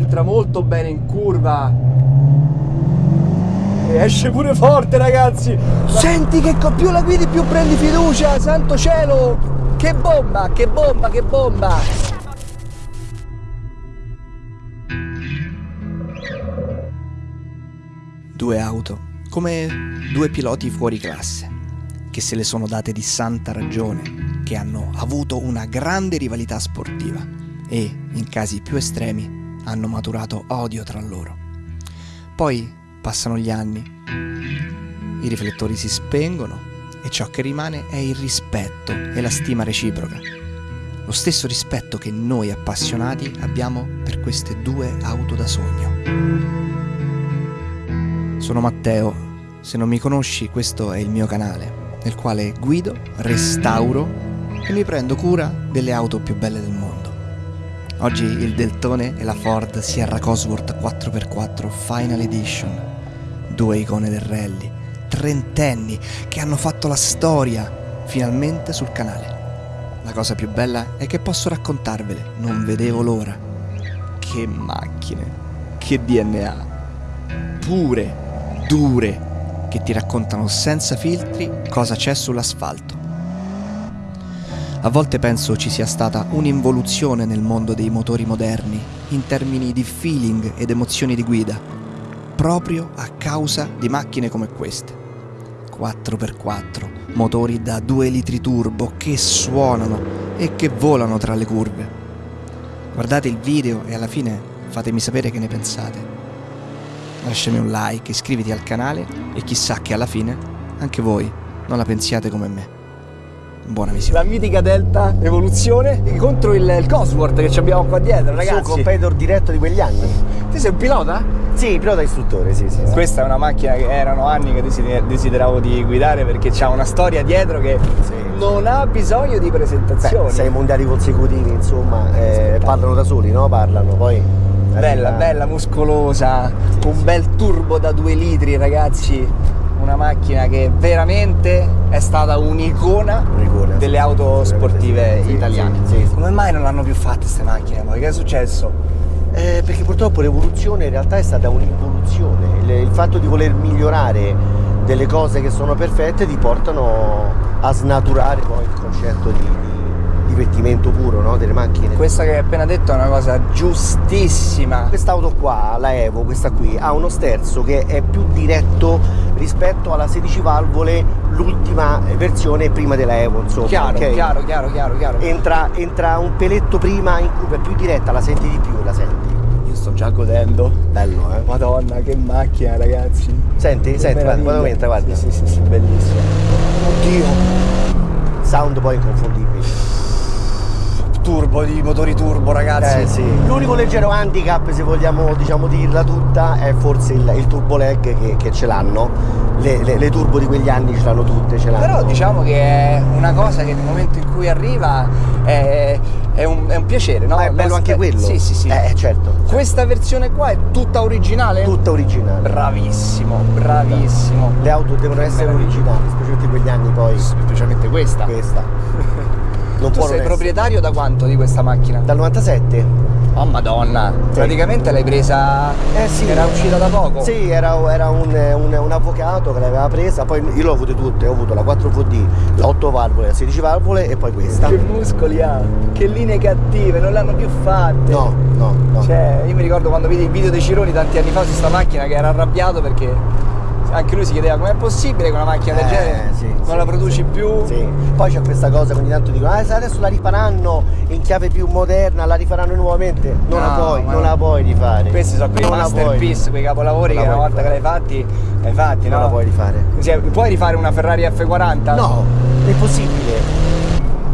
entra molto bene in curva. E esce pure forte, ragazzi. Senti che più la guidi più prendi fiducia, santo cielo. Che bomba, che bomba, che bomba. Due auto, come due piloti fuori classe, che se le sono date di santa ragione, che hanno avuto una grande rivalità sportiva e, in casi più estremi, hanno maturato odio tra loro. Poi passano gli anni, i riflettori si spengono e ciò che rimane è il rispetto e la stima reciproca. Lo stesso rispetto che noi appassionati abbiamo per queste due auto da sogno. Sono Matteo, se non mi conosci questo è il mio canale, nel quale guido, restauro e mi prendo cura delle auto più belle del mondo. Oggi il Deltone e la Ford Sierra Cosworth 4x4 Final Edition, due icone del rally, trentenni che hanno fatto la storia finalmente sul canale. La cosa più bella è che posso raccontarvele, non vedevo l'ora. Che macchine, che DNA, pure, dure, che ti raccontano senza filtri cosa c'è sull'asfalto. A volte penso ci sia stata un'involuzione nel mondo dei motori moderni in termini di feeling ed emozioni di guida, proprio a causa di macchine come queste. 4x4, motori da 2 litri turbo che suonano e che volano tra le curve. Guardate il video e alla fine fatemi sapere che ne pensate. Lasciami un like, iscriviti al canale e chissà che alla fine anche voi non la pensiate come me. Buona visione. La mitica Delta Evoluzione contro il, il Cosworth che ci abbiamo qua dietro, ragazzi. Il suo competitor diretto di quegli anni. Tu sei un pilota? Sì, pilota istruttore, sì, sì. sì. Questa è una macchina che erano anni che desider- desideravo di guidare perché c'ha una storia dietro che Sì. non ha bisogno di presentazioni. Beh, sei mondiali consecutivi, insomma, eh, parlano da soli, no? Parlano, poi... Bella, bella, muscolosa, un bel turbo da 2 litri, ragazzi. Una macchina che veramente è stata un'icona Un'icona, delle auto sportive Sì, italiane. sì, sì, sì. Come mai non l'hanno più fatte queste macchine poi? Che è successo? Eh, perché purtroppo l'evoluzione in realtà è stata un'involuzione. Il, il fatto di voler migliorare delle cose che sono perfette ti portano a snaturare poi il concetto di, di divertimento puro no? delle macchine. Questa che hai appena detto è una cosa giustissima. Quest'auto qua, la Evo, questa qui, ha uno sterzo che è più diretto rispetto alla 16 valvole, l'ultima versione prima della Evo, insomma. Chiaro, ok? chiaro, chiaro, chiaro, chiaro. Entra, entra un peletto prima in curva, è più diretta, la senti di più, la senti. Io sto già godendo. Bello, eh? Madonna, che macchina, ragazzi. Senti, Che senti, guarda, meraviglia. guarda entra, guarda. Sì, sì, sì, sì, bellissimo. Oddio. Sound poi inconfondibile. Turbo di motori turbo, ragazzi. Eh sì. L'unico leggero handicap, se vogliamo diciamo dirla tutta, è forse il, il turbo lag che, che ce l'hanno. Le, le- le turbo di quegli anni ce l'hanno tutte, ce l'hanno. Però diciamo che è una cosa che nel momento in cui arriva è, è un, è un piacere, no? Ma è bello Lo anche quello. Sì, sì, sì. Eh, certo. Questa versione qua è tutta originale? Tutta originale. Bravissimo, bravissimo. Le auto devono essere originali, specialmente quegli anni poi. Specialmente questa. Questa. Non Tu può sei non essere. proprietario da quanto di questa macchina? Dal 97? Oh madonna, praticamente l'hai presa. Eh sì. Era uscita da poco. Sì, era, era un, un- un avvocato che l'aveva presa, poi io l'ho avute tutte, ho avuto la 4VD, la 8 valvole, la 16 valvole e poi questa. Che muscoli ha, che linee cattive, non l'hanno più fatte. No, no, no. Cioè, io mi ricordo quando vidi il video dei Cironi tanti anni fa su sta macchina che era arrabbiato perché anche lui si chiedeva com'è possibile che una macchina del Eh, genere sì, non sì, la produci sì. più. Sì. Poi c'è questa cosa che ogni tanto dicono, ah, adesso la rifaranno in chiave più moderna, la rifaranno nuovamente. Non la No, puoi, ma non no. la puoi rifare. Questi sono quei Non la puoi. masterpiece, quei capolavori che la una puoi volta che l'hai rifare. fatti, l'hai fatti, Non no? la puoi rifare. Cioè, puoi rifare una Ferrari F40? No, è impossibile.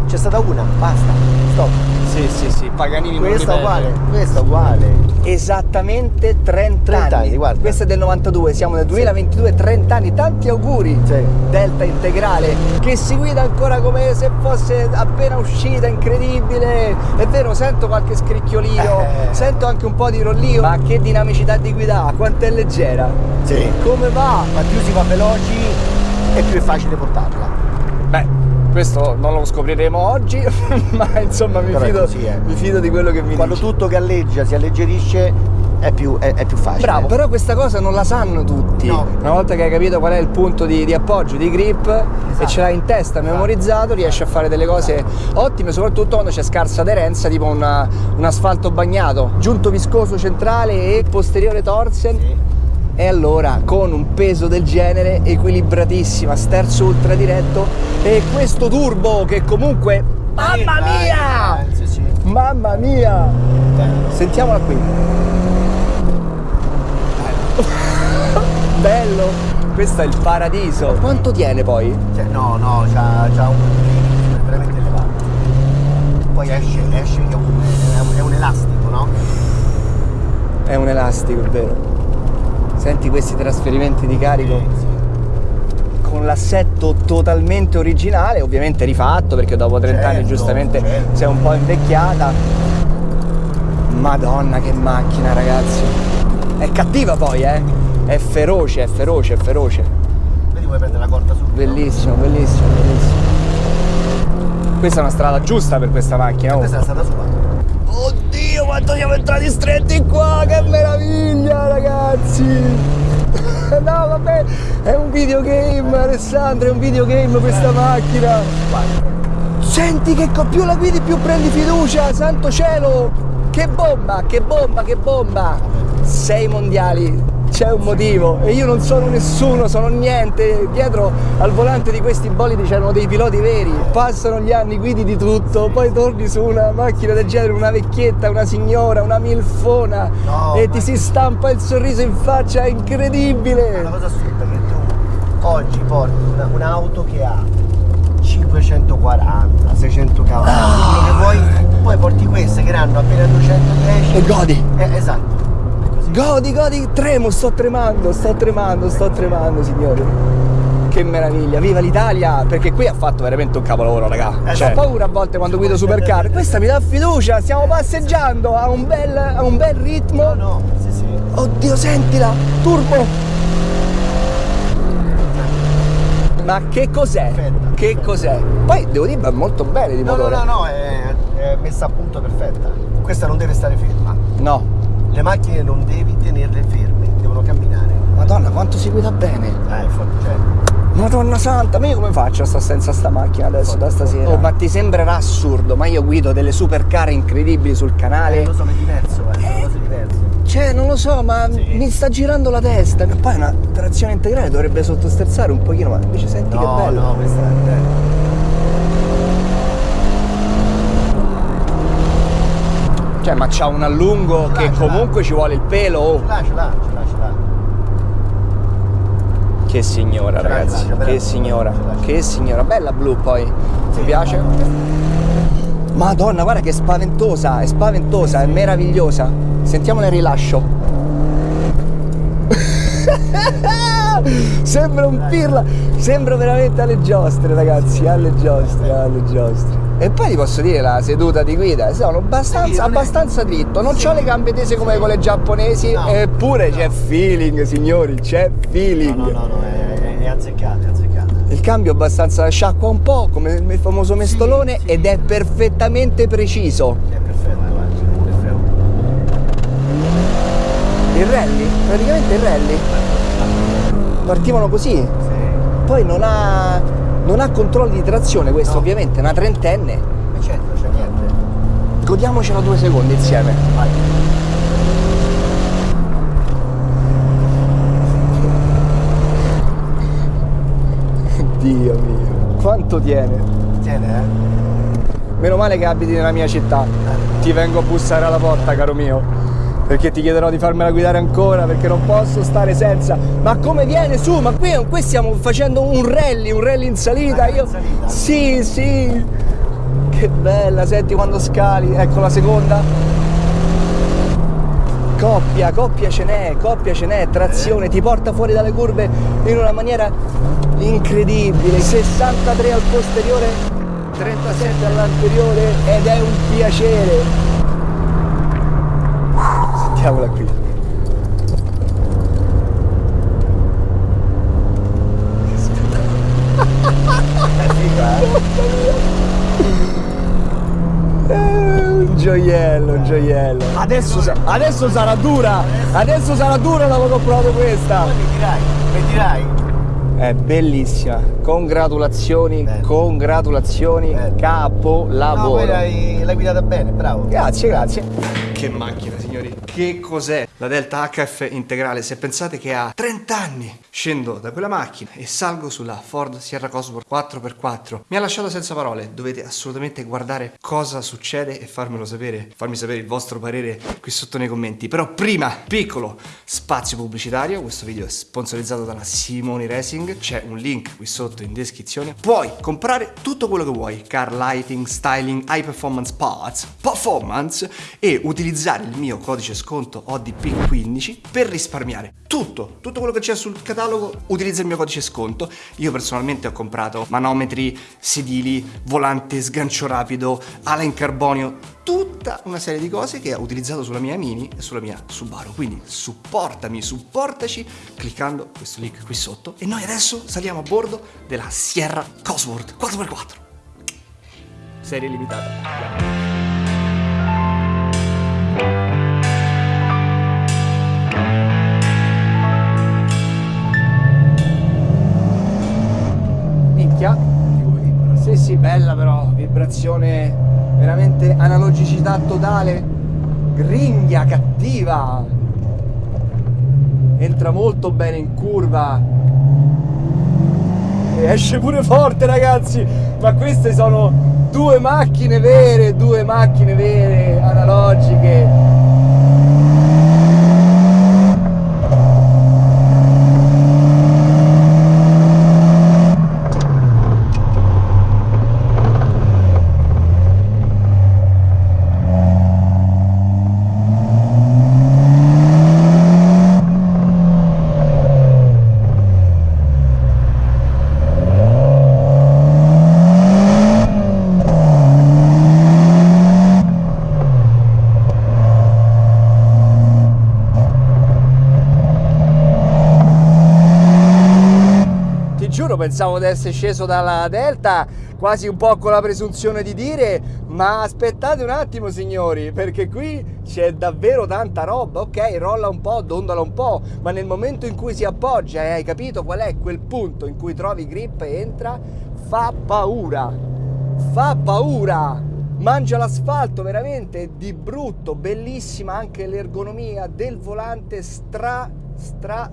C'è stata una, basta, stop. Sì, sì, sì, Paganini Questa uguale, questa uguale. Esattamente 30, 30 anni, guarda. Questo è del 92, siamo nel 2022, 30 anni, tanti auguri. Sì. Delta integrale che si guida ancora come se fosse appena uscita, incredibile. È vero, sento qualche scricchiolio, Eh. sento anche un po' di rollio, ma che dinamicità di guida, quanto è leggera. Sì. Come va? Ma più si va veloci e più è facile portarla. Beh, questo non lo scopriremo oggi, ma insomma mi fido, così, eh. mi fido di quello che mi Quando dici. tutto galleggia, si alleggerisce, è più, è, è più facile. Bravo, però questa cosa non la sanno tutti. No. Una volta che hai capito qual è il punto di, di appoggio, di grip e Esatto. ce l'hai in testa, memorizzato, riesci a fare delle cose ottime, soprattutto quando c'è scarsa aderenza, tipo una- un asfalto bagnato, giunto viscoso centrale e posteriore torsen. Sì. E allora, con un peso del genere, equilibratissima, sterzo ultra diretto e questo turbo che comunque... Mamma Dai, mia! Mamma mia! Sentiamola qui. Bello! Questo è il paradiso. Quanto tiene poi? Cioè, no, no, c'ha, c'ha un veramente elevato. Poi esce, esce che è un, è un- è un elastico, no? È un elastico, è vero. Senti questi trasferimenti di carico con l'assetto totalmente originale, ovviamente rifatto perché dopo 30 anni Certo, giustamente certo. si è un po' invecchiata. Madonna che macchina ragazzi. È cattiva poi, eh? È feroce, è feroce, è feroce. Vedi vuoi prendere la corda subito? Bellissimo, bellissimo, bellissimo. Questa è una strada giusta per questa macchina. oh. Questa è stata sua. Quanto siamo entrati stretti qua, che meraviglia, ragazzi! No, vabbè, è un videogame, Alessandro, è un videogame questa macchina. Senti che più la guidi più prendi fiducia, santo cielo! Che bomba, che bomba, che bomba! Sei mondiali, c'è un motivo e io non sono nessuno, sono niente. Dietro al volante di questi bolidi c'erano dei piloti veri. Passano gli anni, guidi di tutto, poi torni su una macchina del genere, una vecchietta, una signora, una milfona No, e ti si stampa il sorriso in faccia, è È una incredibile! cosa assurda che tu oggi porti una- un'auto che ha 540, 600 cavalli, quello che vuoi, poi porti queste che hanno appena 210 E godi! Eh, esatto. È. Godi, godi, tremo, sto tremando, sto tremando, sto tremando, signori. Che meraviglia, viva l'Italia! Perché qui ha fatto veramente un capolavoro, raga. Eh, Cioè, ho paura a volte quando guido supercar. Questa mi dà fiducia, stiamo passeggiando a un bel, a un bel ritmo. No, no, sì, sì. Oddio, sentila! Turbo! Ma che cos'è? Che cos'è? Poi devo dire, va molto bene di No, no, no, no, è, è messa a punto perfetta. Questa non deve stare ferma. No. Le macchine non devi tenerle ferme, devono camminare. Madonna, quanto si guida bene! Eh, forte, cioè, Madonna santa, ma io come faccio a stare senza sta macchina adesso da stasera? Oh, ma ti sembrerà assurdo, ma io guido delle supercar incredibili sul eh, canale. lo so, ma è diverso, eh, sono cose diverse. Cioè, non lo so, ma Sì. mi sta girando la testa. Poi una trazione integrale dovrebbe sottosterzare un pochino, ma invece senti che No, bello. no, questa è... Cioè, ma c'ha un allungo che comunque ci vuole il pelo. oh. Ce l'ha, ce l'ha, ce l'ha, ce l'ha. Che signora, ragazzi. Che signora. Ce l'ha, ce l'ha. Che signora. Bella blu poi. Sì, Ti piace? Madonna, guarda che spaventosa, è spaventosa, è meravigliosa. Sentiamola il rilascio. sembra un pirla, sembra veramente alle giostre, ragazzi, alle giostre, alle giostre. E poi ti posso dire la seduta di guida, sono abbastanza, Sì, è- abbastanza dritto, non ho le gambe tese come quelle giapponesi, No. eppure c'è feeling, signori, c'è feeling. No, no, no, no, è, è, è azzeccata, è azzeccata. Il cambio è abbastanza sciacqua un po', come il famoso mestolone, sì. ed è perfettamente preciso. È perfetto, guarda, perfetto. Il rally, praticamente il rally. Partivano così, Sì. poi non ha, non ha controlli di trazione questo No. ovviamente, è una trentenne. E certo, c'è niente. Godiamocela due secondi insieme. Vai. Dio mio, quanto tiene. Tiene, eh? Meno male che abiti nella mia città. Ti vengo a bussare alla porta, caro mio. Perché ti chiederò di farmela guidare ancora, perché non posso stare senza. Ma come viene su? Ma qui, qui stiamo facendo un rally, un rally in salita. Io... salita? Sì, sì. Che bella, senti quando scali. Ecco la seconda. Coppia, coppia ce n'è, coppia ce n'è, trazione, ti porta fuori dalle curve in una maniera incredibile. 63 al posteriore, 37 all'anteriore ed è un piacere. Sentiamola qui. È eh? Un gioiello, un gioiello. Adesso, adesso sarà dura. Adesso sarà dura dopo che ho provato questa. È bellissima. Congratulazioni, congratulazioni. No, Capolavoro. l'hai, guidata bene, bravo. Grazie, grazie. Che macchina. Che cos'è la Delta HF integrale? Se pensate che ha 30 anni, scendo da quella macchina e salgo sulla Ford Sierra Cosworth 4x4. Mi ha lasciato senza parole. Dovete assolutamente guardare cosa succede e farmelo sapere. Farmi sapere il vostro parere qui sotto nei commenti. Però prima, piccolo spazio pubblicitario. Questo video è sponsorizzato dalla Simoni Racing. C'è un link qui sotto in descrizione. Puoi comprare tutto quello che vuoi. Car lighting, styling, high performance parts, performance e utilizzare il mio codice sconto ODP15 per risparmiare tutto, tutto quello che c'è sul catalogo, utilizza il mio codice sconto. Io personalmente ho comprato manometri, sedili, volante sgancio rapido, ala in carbonio, tutta una serie di cose che ho utilizzato sulla mia Mini e sulla mia Subaru. Quindi supportami, supportaci cliccando questo link qui sotto e noi adesso saliamo a bordo della Sierra Cosworth 4x4. Serie limitata. Sì, bella però, vibrazione veramente analogicità totale, gringhia, cattiva. Entra molto bene in curva. E esce pure forte, ragazzi. Ma queste sono due macchine vere, due macchine vere, analogiche. Ti giuro, pensavo di essere sceso dalla Delta quasi un po' con la presunzione di dire ma aspettate un attimo signori perché qui c'è davvero tanta roba. Ok rolla un po' dondola un po' ma nel momento in cui si appoggia e hai capito qual è quel punto in cui trovi grip e entra fa paura. Fa paura. Mangia l'asfalto veramente di brutto bellissima anche l'ergonomia del volante stra stra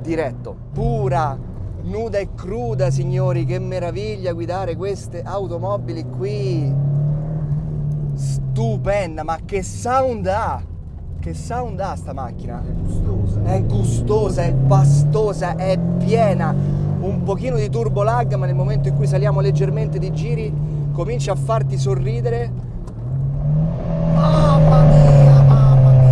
diretto, pura, nuda e cruda, signori, che meraviglia guidare queste automobili qui. Stupenda, ma che sound ha? Che sound ha sta macchina? Gustosa. È gustosa, è pastosa, è piena. Un pochino di turbo lag, ma nel momento in cui saliamo leggermente di giri comincia a farti sorridere. Mamma mia, mamma mia.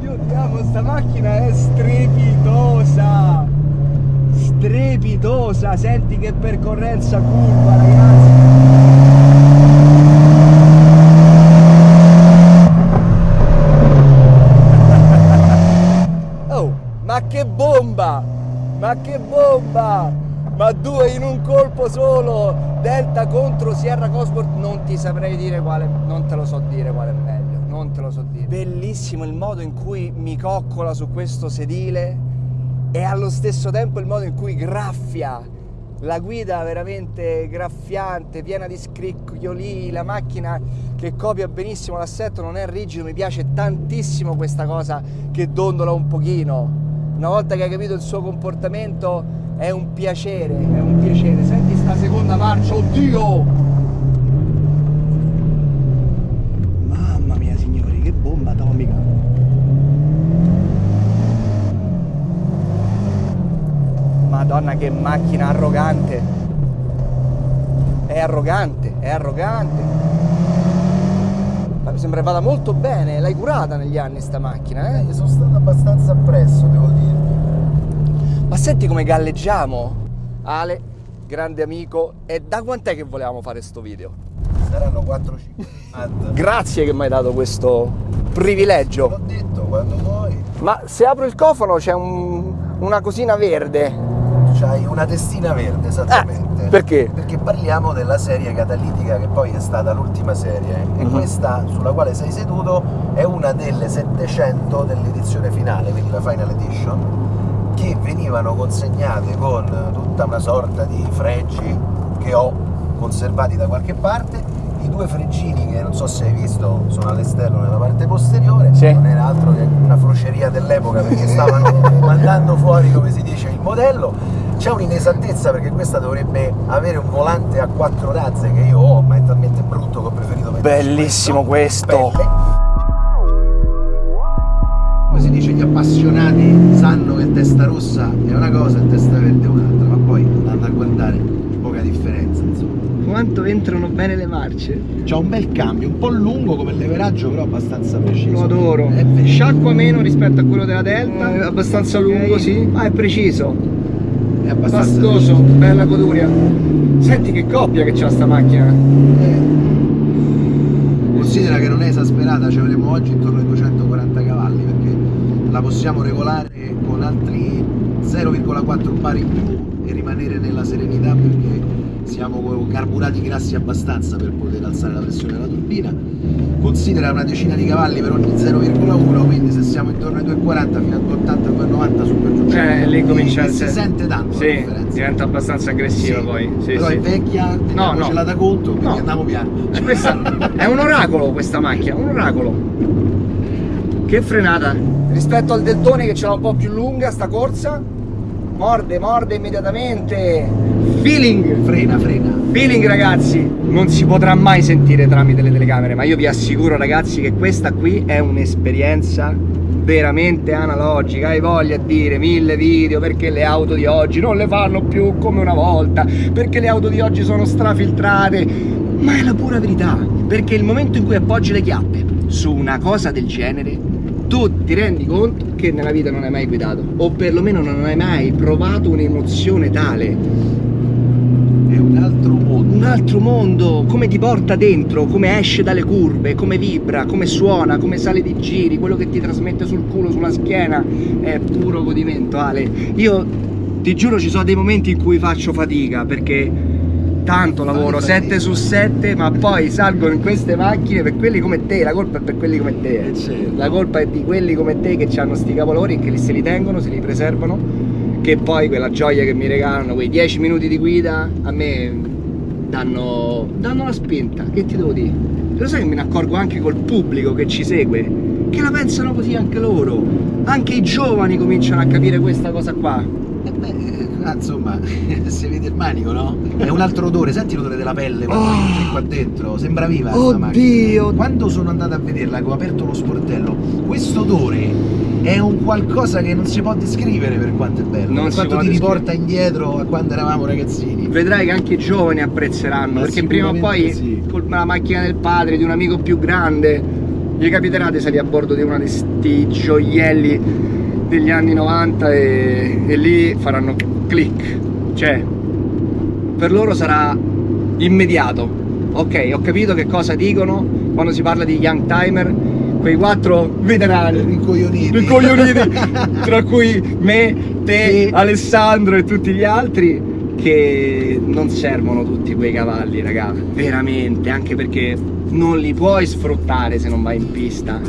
Io ti amo, sta macchina è strepitosa! Strepitosa! Senti che percorrenza curva, ragazzi! Oh, ma che bomba! Ma che bomba! Ma due in un colpo solo! Delta contro Sierra Cosworth, non ti saprei dire quale, non te lo so dire quale è meglio, non te lo so dire. Bellissimo il modo in cui mi coccola su questo sedile e allo stesso tempo il modo in cui graffia. La guida veramente graffiante, piena di scricchioli, la macchina che copia benissimo l'assetto, non è rigido, mi piace tantissimo questa cosa che dondola un pochino. Una volta che hai capito il suo comportamento è un piacere, è un piacere. Senti sta seconda marcia, oddio! Mamma mia signori, che bomba atomica! Madonna che macchina arrogante! È arrogante, è arrogante! Ma mi sembra vada molto bene, l'hai curata negli anni sta macchina, eh? Gli sono stato abbastanza appresso, devo dirvi. Ma senti come galleggiamo, Ale. grande amico. E da quant'è che volevamo fare sto video? Saranno 4-5 Grazie che mi hai dato questo privilegio. L'ho detto, quando vuoi. Ma se apro il cofano c'è un- una cosina verde. C'hai una testina verde, esattamente. Eh, perché? Perché parliamo della serie catalitica che poi è stata l'ultima serie e Mhm. questa sulla quale sei seduto è una delle 700 dell'edizione finale, quindi la Final Edition, che venivano consegnate con tutta una sorta di fregi che ho conservati da qualche parte. I due freggini che non so se hai visto sono all'esterno nella parte posteriore, Sì. non era altro che una froceria dell'epoca perché stavano mandando fuori, come si dice, il modello. C'è un'inesattezza perché questa dovrebbe avere un volante a quattro razze che io ho, ma è talmente brutto che ho preferito mettere Bellissimo questo. Pelle. Come si dice, gli appassionati sanno che testa rossa è una cosa e testa verde è un'altra, ma poi andando a guardare poca differenza, insomma. Quanto entrano bene le marce? C'ha un bel cambio, un po' lungo come leveraggio, però abbastanza preciso. Lo adoro. Sciacqua meno rispetto a quello della Delta. È abbastanza lungo, sì. Ma è preciso. È abbastanza Pastoso, bella goduria. Senti che coppia che c'ha sta macchina. Considera che non è esasperata, ci avremo oggi intorno ai 240 cavalli perché la possiamo regolare con altri 0,4 bar in più e rimanere nella serenità perché siamo carburati grassi abbastanza per poter alzare la pressione della turbina. Considera una decina di cavalli per ogni 0,1, quindi se siamo intorno ai 240 fino a 280 290 super giù. Eh, lì comincia a si sente tanto Sì, differenza. diventa abbastanza aggressiva Sì, poi. Sì, però sì. è vecchia, teniamocela no. da conto, quindi No. andiamo piano. Questa è un oracolo questa macchina, un oracolo. Che frenata. Rispetto al deltone che ce l'ha un po' più lunga sta corsa. Morde, morde immediatamente. Feeling. Frena, frena. Feeling ragazzi, non si potrà mai sentire tramite le telecamere, ma io vi assicuro ragazzi che questa qui è un'esperienza veramente analogica. Hai voglia di dire mille video perché le auto di oggi non le fanno più come una volta, perché le auto di oggi sono strafiltrate, ma è la pura verità, perché il momento in cui appoggi le chiappe su una cosa del genere, tu ti rendi conto che nella vita non hai mai guidato, o perlomeno non hai mai provato un'emozione tale È un altro mondo. un altro mondo, come ti porta dentro, come esce dalle curve, come vibra, come suona, come sale di giri, quello che ti trasmette sul culo, sulla schiena, è puro godimento Ale. Io ti giuro ci sono dei momenti in cui faccio fatica perché tanto lavoro fatica. 7 su 7 ma poi salgo in queste macchine per quelli come te, la colpa è per quelli come te. eh. Certo. La colpa è di quelli come te che hanno sti cavolori e che se li tengono, se li preservano che poi quella gioia che mi regalano, quei 10 minuti di guida, a me danno, danno la spinta, che ti devo dire? Lo sai che me ne accorgo anche col pubblico che ci segue, che la pensano così anche loro, anche i giovani cominciano a capire questa cosa qua. Eh beh, eh, ah, insomma, si vede il manico, no? È un altro odore, senti l'odore della pelle quando Oh. entri qua dentro, sembra viva questa macchina. Oddio! Quando sono andato a vederla, che ho aperto lo sportello, questo odore è un qualcosa che non si può descrivere per quanto è bello, Non per quanto ti riporta indietro a quando eravamo ragazzini. Vedrai che anche i giovani apprezzeranno, Ma perché prima o poi sì. con la macchina del padre, di un amico più grande, gli capiterà di salire a bordo di uno di sti gioielli degli anni 90 e, e lì faranno click. Cioè, per loro sarà immediato. Ok, ho capito che cosa dicono quando si parla di young timer, quei quattro veterani rincoglioniti, tra cui me, te, Sì. Alessandro e tutti gli altri che non servono tutti quei cavalli, raga, veramente, anche perché non li puoi sfruttare se non vai in pista.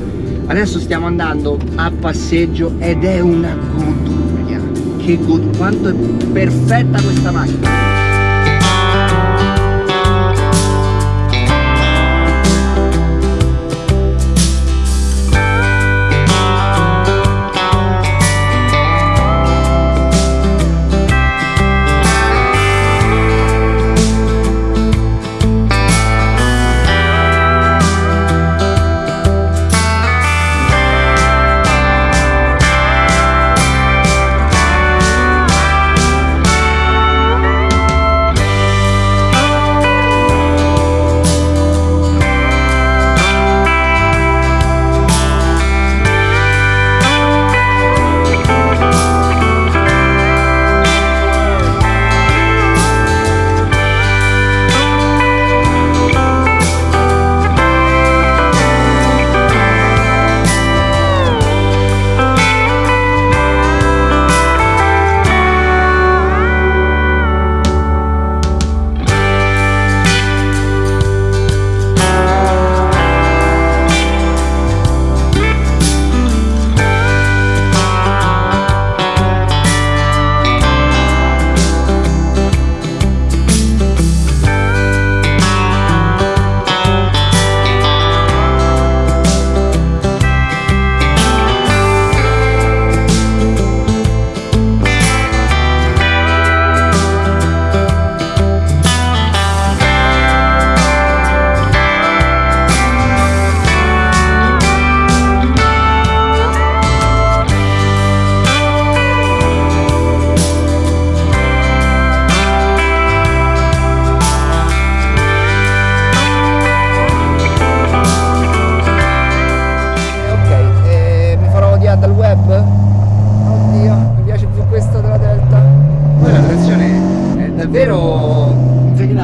Adesso stiamo andando a passeggio ed è una goduria. Che god- quanto è perfetta questa macchina.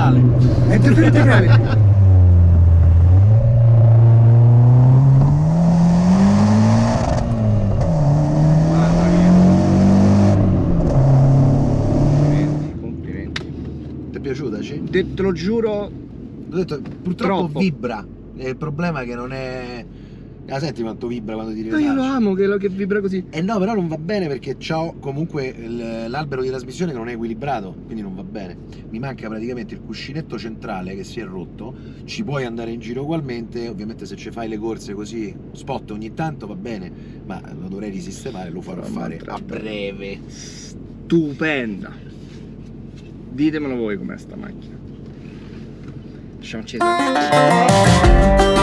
pedale. Entro per il pedale. Te lo giuro, detto, purtroppo troppo. vibra. Il problema è che non è Ah, senti quanto vibra quando ti Ma io lo amo che, lo- che vibra così. Eh no, però non va bene perché ho comunque l'albero di trasmissione che non è equilibrato, quindi non va bene. Mi manca praticamente il cuscinetto centrale che si è rotto, ci puoi andare in giro ugualmente, ovviamente se ci fai le corse così, spot ogni tanto va bene, ma lo dovrei risistemare, lo farò Mamma fare a breve. Stupenda. Ditemelo voi com'è sta macchina. Lasciamo accesa.